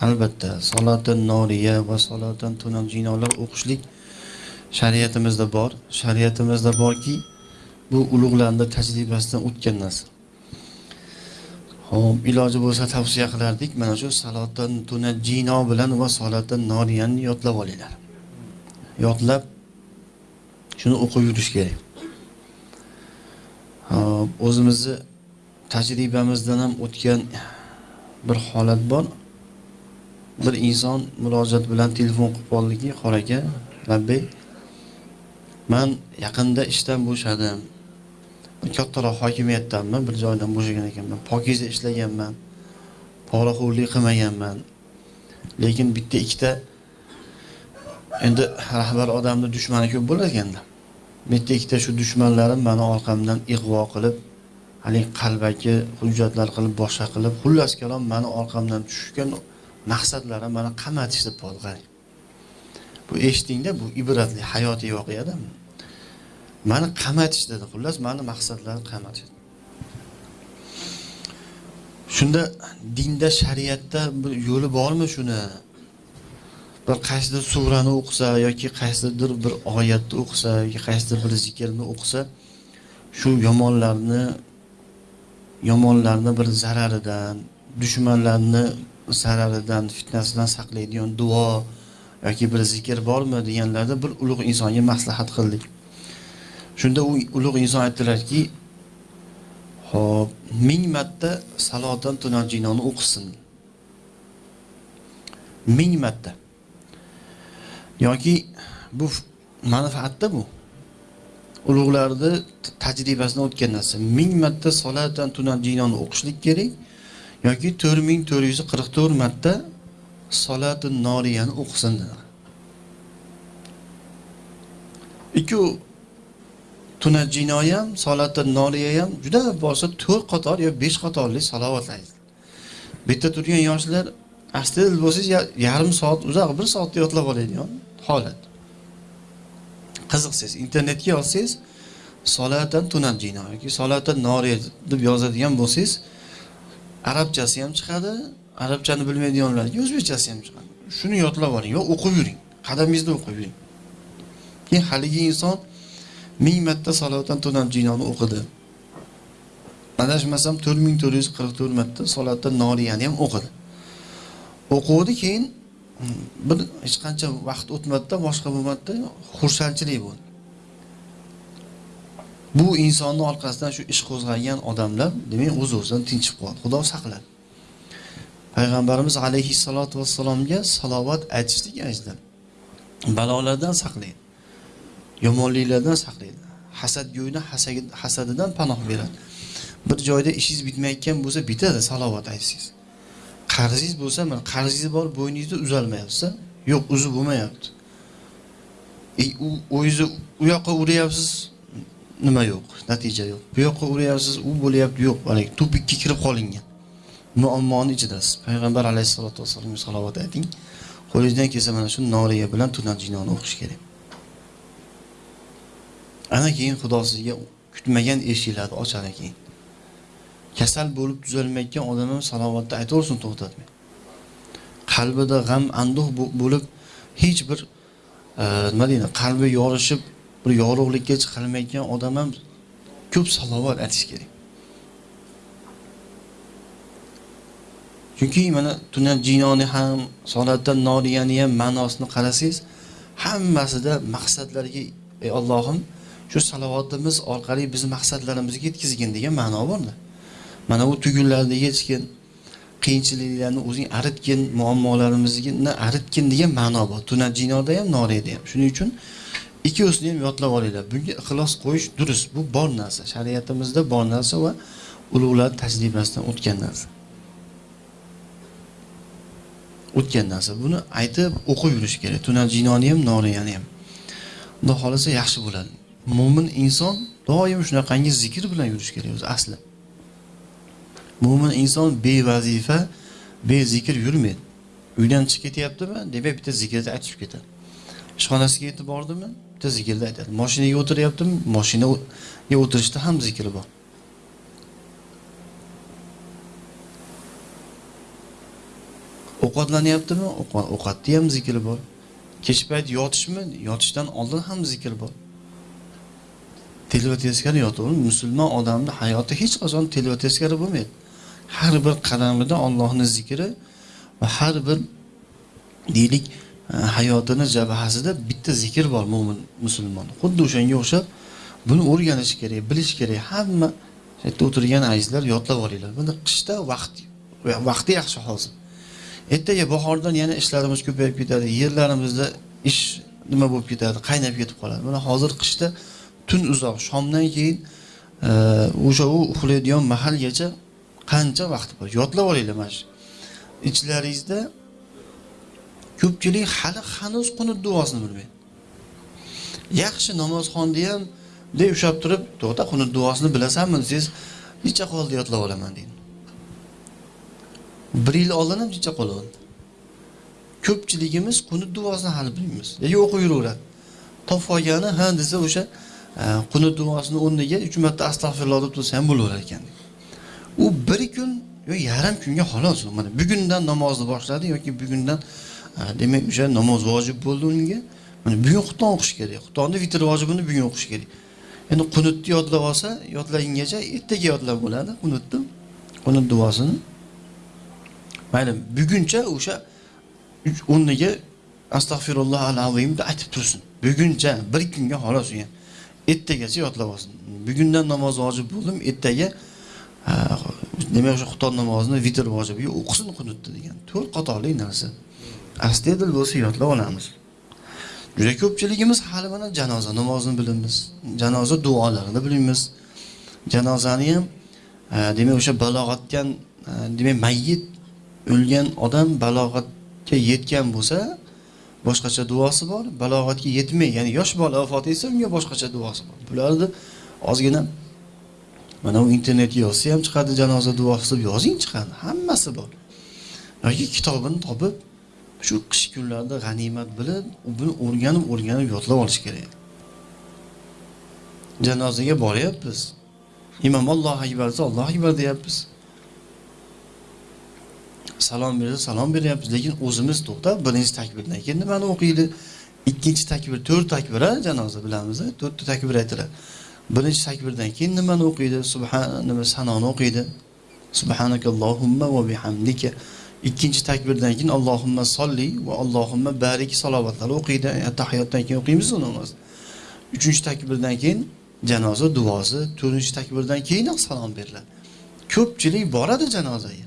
albatta solotin noriya va solotin tunal jinolar o'qishlik shariatimizda bor. Shariatimizda borki bu ulug'larni tajribasidan o'tgan narsa ho'p iloji bo'lsa tavsiya qilardik. Mana shu salotin tunajino bilan va salotin noriyani yodlab olinglar. Yodlab shuni o'qib yurish kerak. O'zimizni tajribamizdan ham o'tgan bir holat bor. Bir inson murojaat bilan telefon qilib qoldiki xor aka labbay man yaqinda ishdan bo'shadim. Kattaroq hokimiyatdanman bir joydan bo'shagan ekanman. Pokiza ishlaganman poraxo'rlik qilmaganman. Lekin bitta ikkita endi rahbar odamni dushmani ko'p bo'lar ekanda. Bitta ikkita shu dushmanlarim mani orqamdan ig'vo qilib haligi qalbaki hujjatlar qilib boshqa qilib xullas kalom mani orqamdan tushgan maqsadlari mana mani deb qoldi bu eshitdingda bu ibratli hayotiy voqeada mani qamatish dedi xullas mani maqsadlarim qamatish shunda dinda shariatda bir yo'li bormi shuni? Bir qaysidir surani o'qisa yoki qaysidir bir oyatni o'qisa yoki qaysidir bir zikrni o'qisa shu yomonlarni yomonlarni bir zararidan dushmanlarni zararidan fitnasidan saqlaydigan duo yoki bir zikr bormi deganlarda bir ulug' insonga maslahat qildik. Shunda u ulug' inson aytdilarki ho'p ming marta salotan tunajinoni o'qisin. Ming marta. Yoki bu manfaatda bu. Ulug'larni tajribasidan o'tgan narsa. Ming marta solatan tunajinoni o'qishlik kerak. Yoki to'rt ming to'rt yuz qirq to'rt marta solati noriyani o'qisin ikki tunajino ham solati noriya ham juda bo'lsa to'rt qator yo besh qatorli salovatlaydi bitta turgan yoshlar aslida bo'lsangiz yarim soat uzoq bir soatda yodlab oladigan holat. Qiziqsangiz internetga yozsangiz solatan tunajino yoki solatan noriya deb yozadigan bo'lsangiz arabchasi ham chiqadi arabchani bilmaydiganlarga o'zbekchasi ham chiqadi. Shuni yodlab oling va o'qib yuring qadamingizda o'qib yuring. Keyin haligi inson ming marta salovatdan salotan tunajinoni o'qidi. Adashmasam to'rt ming to'rt yuz qirq to'rt marta solatda noriyani ham o'qidi. O'quvdi keyin hmm, bir hech qancha vaqt o'tmadida boshqa bo'lmadida xursandchilik bo'ldi. Bu insonni orqasidan shu ish qo'zg'agan odamlar demak o'z o'zidan tinchib qoladi. Xudo saqladi. Payg'ambarimiz alayhissalotu vassalomga salovat aytishlik ajda balolardan saqlaydi yomonliklardan saqlaydi. Hasadgo'yni hasadidan panoh beradi. Bir joyda ishingiz bitmayotgan bo'lsa bitadi salovat aytsangiz. Qarzingiz bo'lsa mana qarzingiz bor bo'yningizda uzalmayapti yo'q uzib bo'lmayapti. E, u o'zingizni u yoqqa uryapsiz. Nima yo'q? Natija yo'q. Bu yoqqa uryapsiz u bo'lyapti yo'q. Haligi tupikka kirib qolingan. Muammoni ichidasiz? Payg'ambar alayhissalotu vassalomga salovat ayting. Qo'lingizdan kelsa mana shu noriya bilan tunat jinoni o'qish kerak. Ana keyin xudo sizga kutmagan eshiklarni ochadi keyin kasal bo'lib tuzalmayotgan odam ham salovatni aytaversin to'xtatmay qalbida g'am anduh bo'lib hech bir e, nima deydi qalbi yorishib bir yorug'likka chiqolmayotgan odam ham ko'p salovat aytish kerak. Chunki mana tunab jinoni ham solatdan noriyani ham ma'nosini qarasangiz hammasida maqsadlarga ey ollohim shu salovatimiz orqali bizni maqsadlarimizga yetkazgin degan ma'no borda. Mana bu tugunlarni yechgin qiyinchiliklarni o'zing aritgin muammolarimizni aritgin degan ma'no bor. Tunab jinoda ham noriyada ham. Shuning uchun ikkovsini ham yodlab olinglar bunga ixlos qo'yish durust. Bu bor narsa. Shariatimizda bor narsa va ulug'lar tajribasidan o'tgan narsa. O'tgan narsa. Buni aytib o'qib yurish kerak. Tunat jinoni ham noriyani ham. Xudo xohlasa yaxshi bo'ladi. Mo'min inson doim shunaqangi zikr bilan yurish kerak o'zi asli. Mo'min inson bevazifa bezikr yurmaydi. Uydan chiqib ketyaptimi demak bitta zikrni aytib ketadi. Ishxonasiga yetib bordimi? Bitta zikrni aytadi moshinaga o'tiryaptimi moshinaga o'tirishda ham zikr bor. Ovqatlanyaptimi? Ovqatni ham zikri bor. Kech payt yotishmi? Yotishdan oldin ham zikr bor. Telba teskari yotaverib musulmon odamni hayoti hech qachon telba teskari bo'lmaydi. Har bir qadamida Allohni zikri va har bir deylik hayotini jabhasida bitta zikr bor mo'min musulmon. Xuddi o'shanga o'xshab buni o'rganish kerak bilish kerak. Hamma shu yerda o'tirgan azizlar yodlab olinglar. Buni qishda vaqt vaqti yaxshi hozir ertaga bahordan yana ishlarimiz ko'payib ketadi yerlarimizda ish nima bo'lib ketadi qaynab ketib qoladi. Mana hozir qishda tun uzoq shomdan keyin o'sha u uxlaydigan mahalgacha qancha vaqt bor? Yodlab olinglar mana shu. Ichlaringizda ko'pchilik hali hanuz qunut duosini bilmaydi. Yaxshi namozxonni ham bunday ushlab turib to'xta qunut duosini bilasanmi desangiz necha qo'lni yodlab olaman deydi bir yil oldin ham necha qoldi ko'pchiligimiz qunut duosini hali bilmaymiz. Yoki o'qib yuraveradi topib olgani ha desa o'sha e, qunut duosini o'rniga uch marta astag'firulloh deb tursa ham bo'laverar ekan. U bir kun yo yarim kunga xolos. Mana bugundan namozni boshladi yoki bugundan demak o'sha namoz vojib bo'ldi unga. Mana bugun xufton o'qish kerak. Xuftonni vitr vojibini bugun o'qish kerak. Endi qunutni yodlab olsa yodlagungacha ertaga yodlab bo'ladi qunutni qunut duosini. Mayli buguncha o'sha o'rniga astag'firulloh al azimni aytib tursin. Buguncha bir kunga xolos u ham ertagacha yodlab olsin. Bugundan namoz vojib bo'ldim ertaga demak o'sha xuton namozini vitr vojibiga o'qisin qunutni degan. To'rt qatorli narsa. Astoydil bo'lsa yodlab olamiz juda ko'pchiligimiz hali mana janoza namozini bilamiz janoza duolarini bilmaymiz janozani ham e, demak o'sha balog'atgan e, demak mayyit o'lgan odam balog'atga yetgan bo'lsa boshqacha duosi bor. Balog'atga yetmay ya'ni yosh bola vafot etsa unga boshqacha duosi bor. Bularni ozgina mana u internetga yozsa ham chiqadi janoza duosi deb yozing chiqadi. Hammasi bor. Yoki kitobini topib shu qish kunlarida g'animat bilib buni o'rganib o'rganib yodlab olish kerak. Janozaga boryapmiz. Imom allohu akbar desa allohu akbar deyapmiz. Salom bersa salom beryapmiz lekin o'zimiz to'xtab birinchi takbirdan keyin nimani o'qiydi? Ikkinchi takbir to'rt takbir a janoza bilamiz to'rtta takbir aytiladi. Birinchi takbirdan keyin nimani o'qiydi? Subhan nima sanoni o'qiydi? Subhanakallohumma va bihamdika. Ikkinchi takbirdan keyin allohumma solli va allohumma barik salovatlar o'qiydi. Tahiyotdan keyin o'qiymiz namozni namoz uchinchi takbirdan keyin janoza duosi to'rtinchi takbirdan keyin salom beriladi. Ko'pchilik boradi janozaga.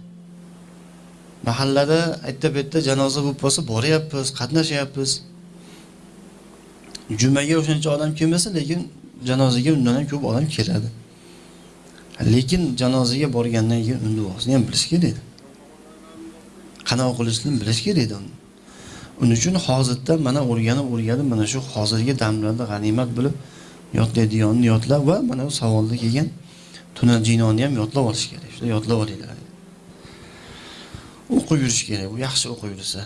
Mahallada aytda bu yerda janoza bo'lib qolsa boryapmiz qatnashyapmiz. Jumaga o'shancha odam kelmasa lekin janozaga undan ham ko'p odam keladi. Lekin janozaga borgandan keyin duosini ham bilish kerak qanaqa qilishni bilish kerak edi uni. Uning uchun hozirda mana o'rganib o'rganib mana shu hozirgi damlarda g'animat bilib yodlaydigonni yodlab va mana bu savolda kelgan tunal jinoni ham yodlab olish kerak. Shular yodlab olinglar o'qib yurish kerak bu yaxshi o'qib yursa.